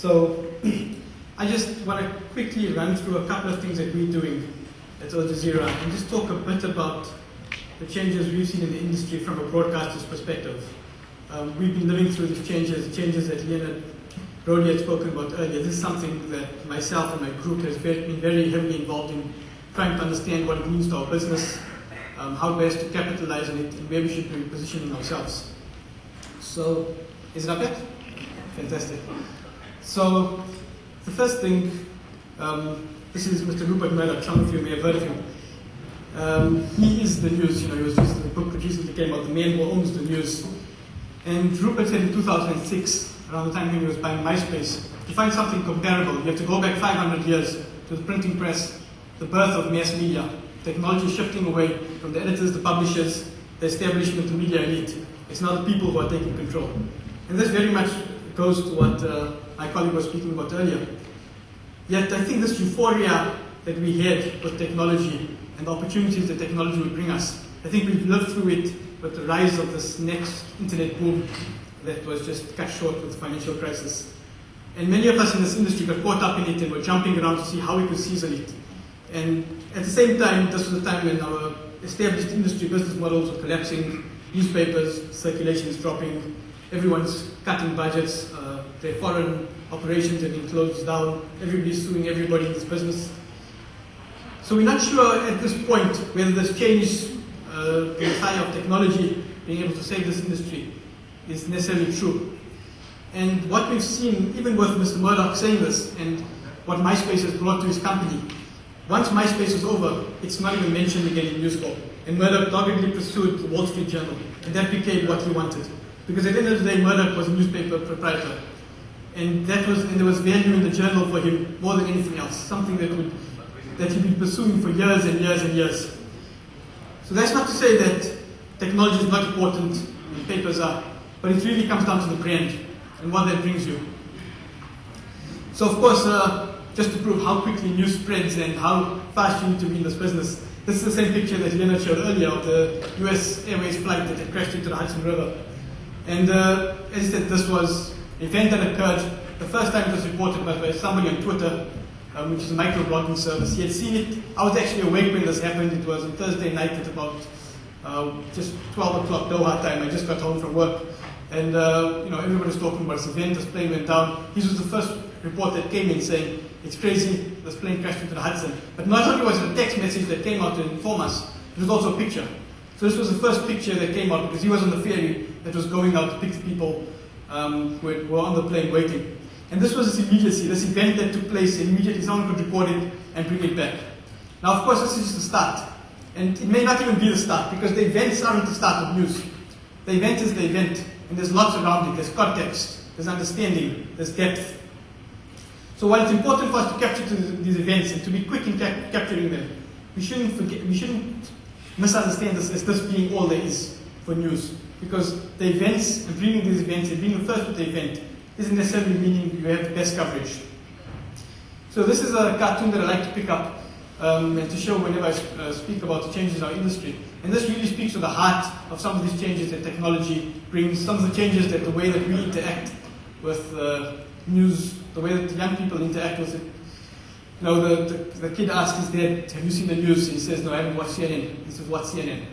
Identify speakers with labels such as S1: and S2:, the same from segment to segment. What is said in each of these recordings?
S1: So I just want to quickly run through a couple of things that we're doing at Al Jazeera and just talk a bit about the changes we've seen in the industry from a broadcaster's perspective. Um, we've been living through these changes, the changes that Leonard Brody had spoken about earlier. This is something that myself and my group has been very heavily involved in trying to understand what it means to our business, um, how best to capitalize on it, and where we should be positioning ourselves. So, is it up yet? Fantastic. So, the first thing, um, this is Mr. Rupert Murdoch. Some of you may have heard of him. Um, he is the news. You know, he was just the book that recently came out, The Man Who Owns the News. And Rupert said in 2006, around the time when he was buying MySpace, to find something comparable, you have to go back 500 years to the printing press, the birth of mass media, technology shifting away from the editors, the publishers, the establishment, the media elite. It's now the people who are taking control. And that's very much goes to what uh, my colleague was speaking about earlier. Yet I think this euphoria that we had with technology and the opportunities that technology would bring us, I think we've lived through it with the rise of this next internet boom that was just cut short with the financial crisis. And many of us in this industry got caught up in it and were jumping around to see how we could seize on it. And at the same time, this was a time when our established industry business models were collapsing, newspapers, circulation is dropping, everyone's cutting budgets, uh, their foreign operations have been closed down, everybody's suing everybody in this business. So we're not sure at this point whether this change, uh, the of technology being able to save this industry is necessarily true. And what we've seen, even with Mr. Murdoch saying this, and what MySpace has brought to his company, once MySpace was over, it's not even mentioned again in News Corp. And Murdoch doggedly pursued the Wall Street Journal, and that became what he wanted. Because at the end of the day, Murdoch was a newspaper proprietor. And that was, and there was value in the journal for him more than anything else, something that would, that he'd been pursuing for years and years and years. So that's not to say that technology is not important and papers are, but it really comes down to the brand and what that brings you. So of course, uh, just to prove how quickly news spreads and how fast you need to be in this business. This is the same picture that Leonard showed earlier of the US Airways flight that crashed into the Hudson River. And uh, as I said, this was an event that occurred. The first time it was reported by somebody on Twitter, um, which is a microblogging service. He had seen it. I was actually awake when this happened. It was on Thursday night at about uh, just 12 o'clock Doha time. I just got home from work. And uh, you know, everybody was talking about this event, this plane went down. This was the first report that came in saying it's crazy, this plane crashed into the Hudson. But not only was it a text message that came out to inform us, it was also a picture. So this was the first picture that came out because he was on the ferry that was going out to pick people um, who were on the plane waiting. And this was this immediacy, this event that took place, and immediately someone could record it and bring it back. Now, of course, this is the start. And it may not even be the start because the event aren't the start of news. The event is the event, and there's lots around it. There's context, there's understanding, there's depth. So while it's important for us to capture these events and to be quick in cap- capturing them, we shouldn't forget, we shouldn't misunderstand this as this being all there is for news. Because the events and bringing these events and being the first with the event isn't necessarily meaning you have the best coverage. So this is a cartoon that I like to pick up um, and to show whenever I uh, speak about the changes in our industry. And this really speaks to the heart of some of these changes that technology brings, some of the changes that the way that we interact with uh, news the way that young people interact with it. Know, the, the, the kid asks his dad, have you seen the news? He says, no, I haven't watched CNN. He says, what's CNN?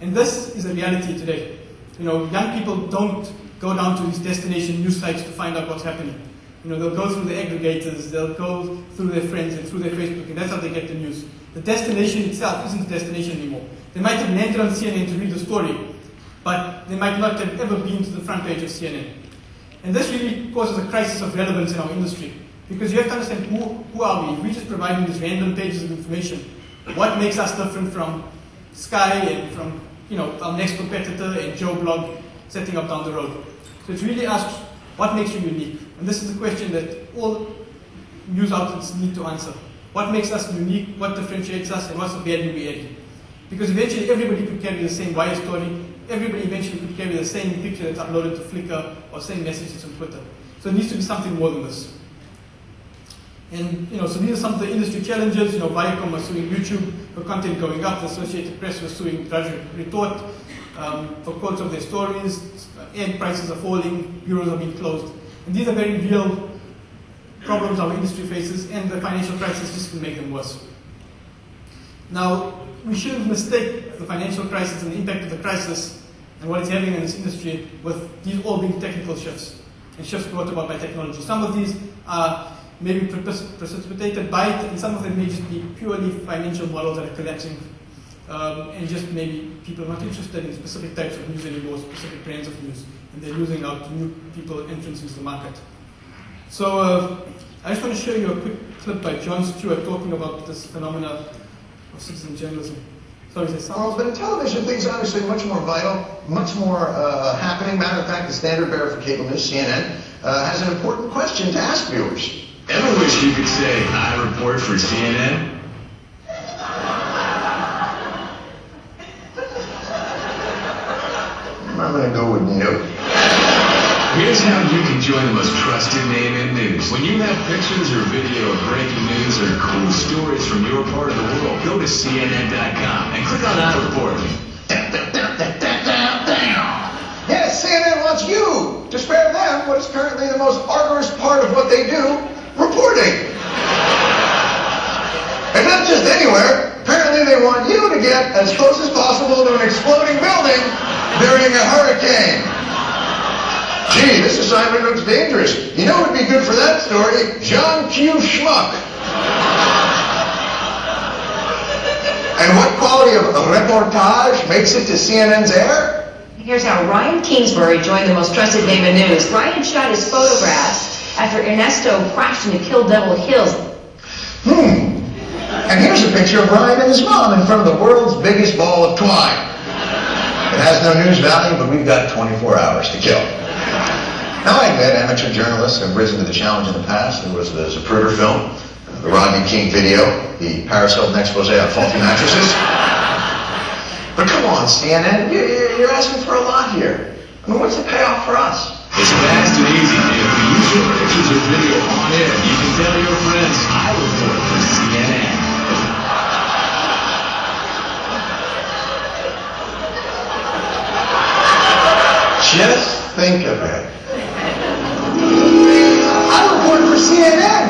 S1: And this is a reality today. You know, young people don't go down to these destination news sites to find out what's happening. You know, they'll go through the aggregators, they'll go through their friends and through their Facebook, and that's how they get the news. The destination itself isn't the destination anymore. They might have landed on CNN to read the story, but they might not have ever been to the front page of CNN. And this really causes a crisis of relevance in our industry. Because you have to understand who, who are we? We're just providing these random pages of information. What makes us different from Sky and from you know, our next competitor and Joe Blog setting up down the road? So it really asks, what makes you unique? And this is the question that all news outlets need to answer. What makes us unique? What differentiates us? And what's the value we add? Because eventually everybody could carry the same wire story, everybody eventually could carry the same picture that's uploaded to Flickr or same messages on Twitter. So it needs to be something more than this. And you know, so these are some of the industry challenges. You know, Viacom was suing YouTube for content going up. The Associated Press was suing Drudge Retort um, for quotes of their stories. Ad prices are falling. Bureaus are being closed. And these are very real problems our industry faces, and the financial crisis just can make them worse. Now, we shouldn't mistake the financial crisis and the impact of the crisis and what it's having in this industry with these all being technical shifts and shifts brought about by technology. Some of these are maybe precipitated by it, and some of them may just be purely financial models that are collapsing, um, and just maybe people are not interested in specific types of news anymore, specific brands of news, and they're losing out to new people entrance into the market. So uh, I just want to show you a quick clip by Jon Stewart talking about this phenomena of citizen journalism.
S2: Well, but in television, things are obviously much more vital, much more uh, happening. Matter of fact, the standard bearer for cable news, CNN, uh, has an important question to ask viewers.
S3: Ever wish you could say, I report for CNN?
S2: I'm to go with.
S3: Here's how you can join the most trusted name in news. When you have pictures or video of breaking news or cool stories from your part of the world, go to CNN.com and click on I Report.
S2: Yes, CNN wants you to spare them what is currently the most arduous part of what they do, reporting. And not just anywhere. Apparently they want you to get as close as possible to an exploding building during a hurricane. Gee, this assignment looks dangerous. You know what would be good for that story? John Q. Schmuck. and what quality of reportage makes it to CNN's air?
S4: Here's how Ryan Kingsbury joined the most trusted name in news. Ryan shot his photographs after Ernesto crashed into Kill Devil Hills.
S2: Hmm. And here's a picture of Ryan and his mom in front of the world's biggest ball of twine. It has no news value, but we've got 24 hours to kill. Now I admit amateur journalists have risen to the challenge in the past. There was the Zapruder film, the Rodney King video, the Paris Hilton expose on faulty mattresses. But come on, CNN, you're asking for a lot here. I mean, what's the payoff for us?
S3: It's fast and easy. If you use your pictures or video on air, you can tell your friends, I for CNN.
S2: Just think of it. I report for CNN.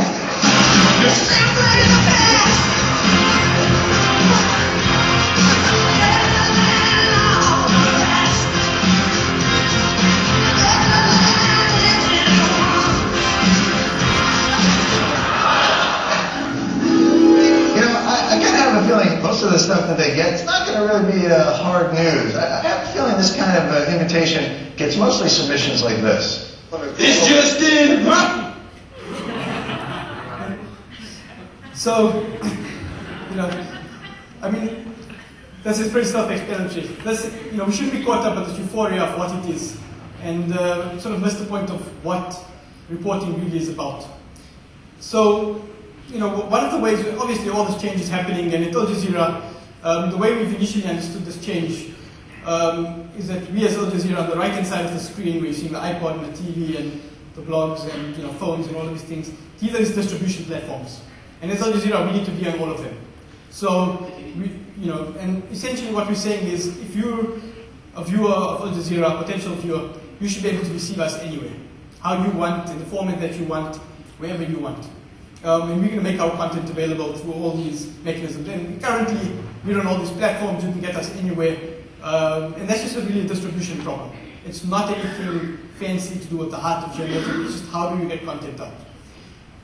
S2: Be uh, hard news. I, I, have a feeling this kind of uh, invitation gets mostly submissions like this.
S3: This just in!
S1: So, you know, I mean, this is pretty self-explanatory. This, you know, we shouldn't be caught up with this euphoria of what it is, and uh, sort of miss the point of what reporting really is about. So, you know, one of the ways, obviously all this change is happening, and it at Al Jazeera, um, the way we've initially understood this change um, is that we as Al Jazeera, on the right-hand side of the screen, we're seeing the iPod and the TV and the blogs and you know, phones and all of these things. These are these distribution platforms. And as Al Jazeera, we need to be on all of them. So, we, you know, and essentially what we're saying is, if you're a viewer of Al Jazeera, a potential viewer, you should be able to receive us anywhere, how you want, in the format that you want, wherever you want. Um, and we're going to make our content available through all these mechanisms. And currently, we're on all these platforms, you can get us anywhere. Um, and that's just a really a distribution problem. It's not anything fancy to do with the heart of journalism, it's just how do you get content out.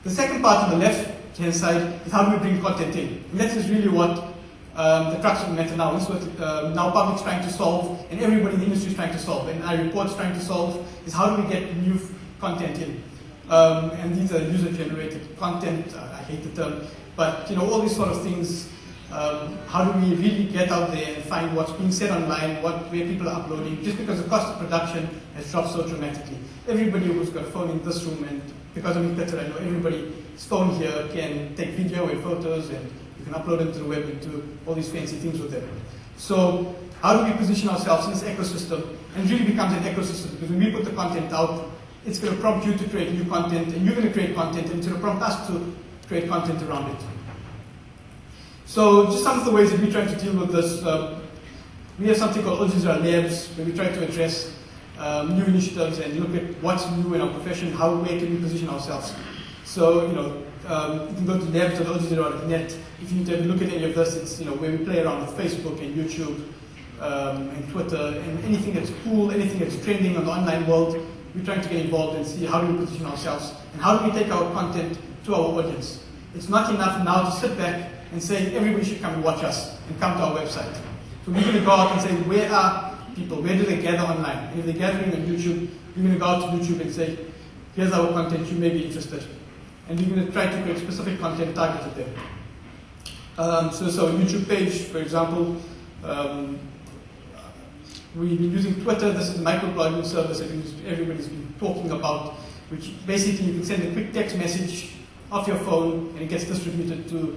S1: The second part on the left hand side is how do we bring content in? And that is really what um, the crux of the matter now is what uh, NowPublic's trying to solve and everybody in the industry is trying to solve and our report's trying to solve is how do we get new content in? Um, and these are user-generated content. Uh, I hate the term, but you know all these sort of things. Um, how do we really get out there and find what's being said online, what where people are uploading? Just because the cost of production has dropped so dramatically. Everybody who's got a phone in this room, and because I'm in Twitter, I know everybody's phone here can take video and photos, and you can upload them to the web and do all these fancy things with them. So how do we position ourselves in this ecosystem? And really becomes an ecosystem because when we put the content out, it's going to prompt you to create new content, and you're going to create content, and it's going to prompt us to create content around it. So just some of the ways that we're trying to deal with this. Um, we have something called Al Jazeera Labs, where we try to address um, new initiatives and look at what's new in our profession, how, where can we position ourselves. So, you know, um, you can go to labs.aljazeera.net. If you need to look at any of this, it's, you know, where we play around with Facebook and YouTube um, and Twitter and anything that's cool, anything that's trending on the online world, we're trying to get involved and see how do we position ourselves and how do we take our content to our audience. It's not enough now to sit back and say everybody should come and watch us and come to our website. So we're going to go out and say where are people, where do they gather online? And if they're gathering on YouTube, we're going to go out to YouTube and say, here's our content, you may be interested. And we're going to try to create specific content targeted there. Um, so, so YouTube page, for example, um, we've been using Twitter. This is a microblogging service that everybody's been talking about, which basically you can send a quick text message off your phone and it gets distributed to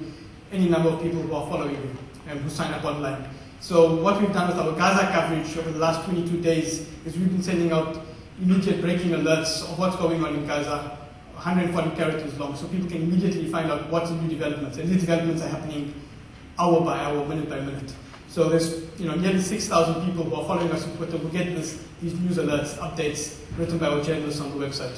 S1: any number of people who are following you and who sign up online. So what we've done with our Gaza coverage over the last 22 days is we've been sending out immediate breaking alerts of what's going on in Gaza, 140 characters long, so people can immediately find out what's the new developments. And these developments are happening hour by hour, minute by minute. So there's you know nearly 6,000 people who are following us on Twitter who get this, these news alerts, updates written by our journalists on the website.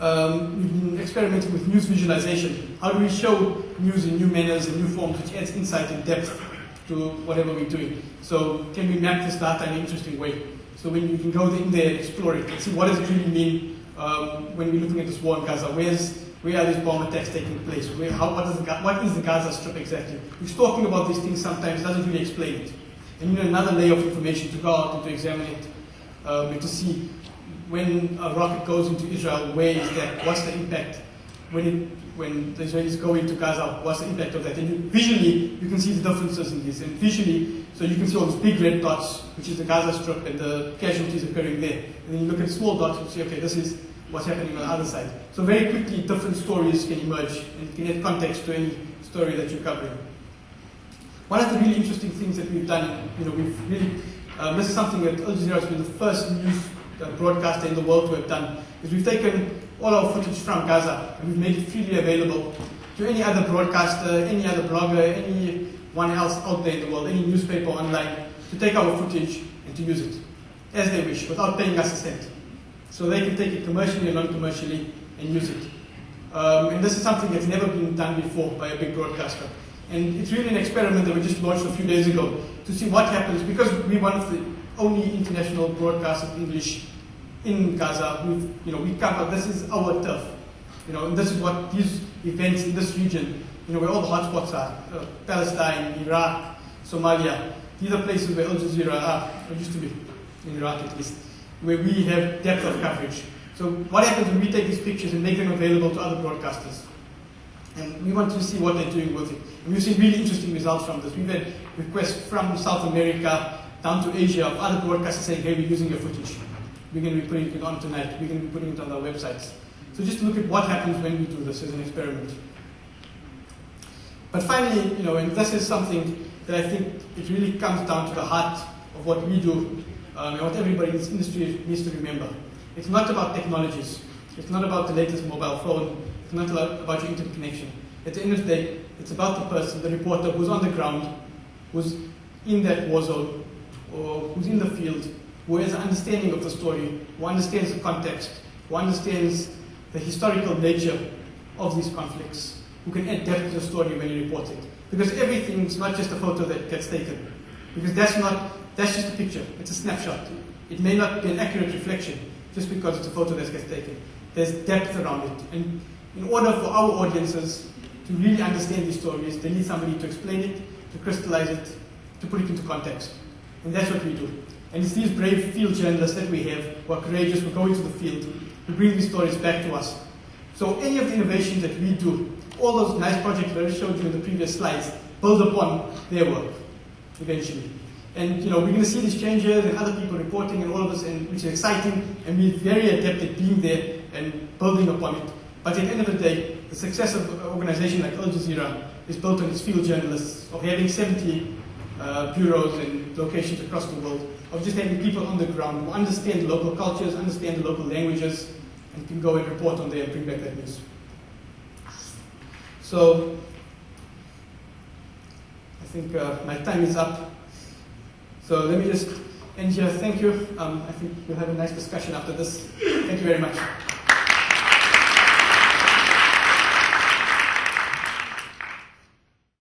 S1: Um, we've been experimenting with news visualization. How do we show news in new manners and new forms which adds insight and depth to whatever we're doing? So can we map this data in an interesting way? So when you can go in there and explore it and see what does it really mean um, when we're looking at this war in Gaza? Where's, where are these bomb attacks taking place? Where, how, what, is the, what is the Gaza Strip exactly? Who's talking about these things sometimes doesn't really explain it. And you need another layer of information to go out and to examine it um, and to see when a rocket goes into Israel, where is that? What's the impact? When, it, when the Israelis go into Gaza, what's the impact of that? And you, visually, you can see the differences in this. And visually, so you can see all those big red dots, which is the Gaza Strip, and the casualties occurring there. And then you look at small dots, and see, okay, this is what's happening on the other side. So very quickly, different stories can emerge, and you can add context to any story that you're covering. One of the really interesting things that we've done, you know, we've really, um, this is something that Al Jazeera has been the first news uh, broadcaster in the world to have done, is we've taken all our footage from Gaza and we've made it freely available to any other broadcaster, any other blogger, anyone else out there in the world, any newspaper online, to take our footage and to use it as they wish without paying us a cent. So they can take it commercially and non-commercially and use it. Um, and this is something that's never been done before by a big broadcaster. And it's really an experiment that we just launched a few days ago to see what happens because we're one of the only international broadcasters of English in Gaza. We've, you know, we cover, this is our turf. You know, and this is what these events in this region, you know, where all the hotspots are, uh, Palestine, Iraq, Somalia. These are places where Al Jazeera are, used to be, in Iraq at least, where we have depth of coverage. So what happens when we take these pictures and make them available to other broadcasters? And we want to see what they're doing with it. And we've seen really interesting results from this. We've had requests from South America down to Asia of other broadcasters saying, hey, we're using your footage. We're going to be putting it on tonight. We're going to be putting it on our websites. So just look at what happens when we do this as an experiment. But finally, you know, and this is something that I think it really comes down to the heart of what we do um, and what everybody in this industry needs to remember. It's not about technologies. It's not about the latest mobile phone. It's not about your internet connection. At the end of the day, it's about the person, the reporter who's on the ground, who's in that war zone, or who's in the field, who has an understanding of the story, who understands the context, who understands the historical nature of these conflicts, who can add depth to the story when you report it. Because everything is not just a photo that gets taken. Because that's not, that's just a picture. It's a snapshot. It may not be an accurate reflection just because it's a photo that gets taken. There's depth around it. And in order for our audiences to really understand these stories, they need somebody to explain it, to crystallize it, to put it into context. And that's what we do. And it's these brave field journalists that we have who are courageous, who go into the field, who bring these stories back to us. So any of the innovations that we do, all those nice projects that I showed you in the previous slides, build upon their work eventually. And you know, we're going to see these changes and other people reporting and all of this, and, which is exciting, and we're very adept at being there and building upon it. But at the end of the day, the success of an organization like Al Jazeera is built on its field journalists, of having 70 uh, bureaus and locations across the world, of just having people on the ground who understand local cultures, understand the local languages, and can go and report on there and bring back that news. So, I think uh, my time is up. So let me just end here. Thank you. Um, I think we'll have a nice discussion after this. Thank you very much.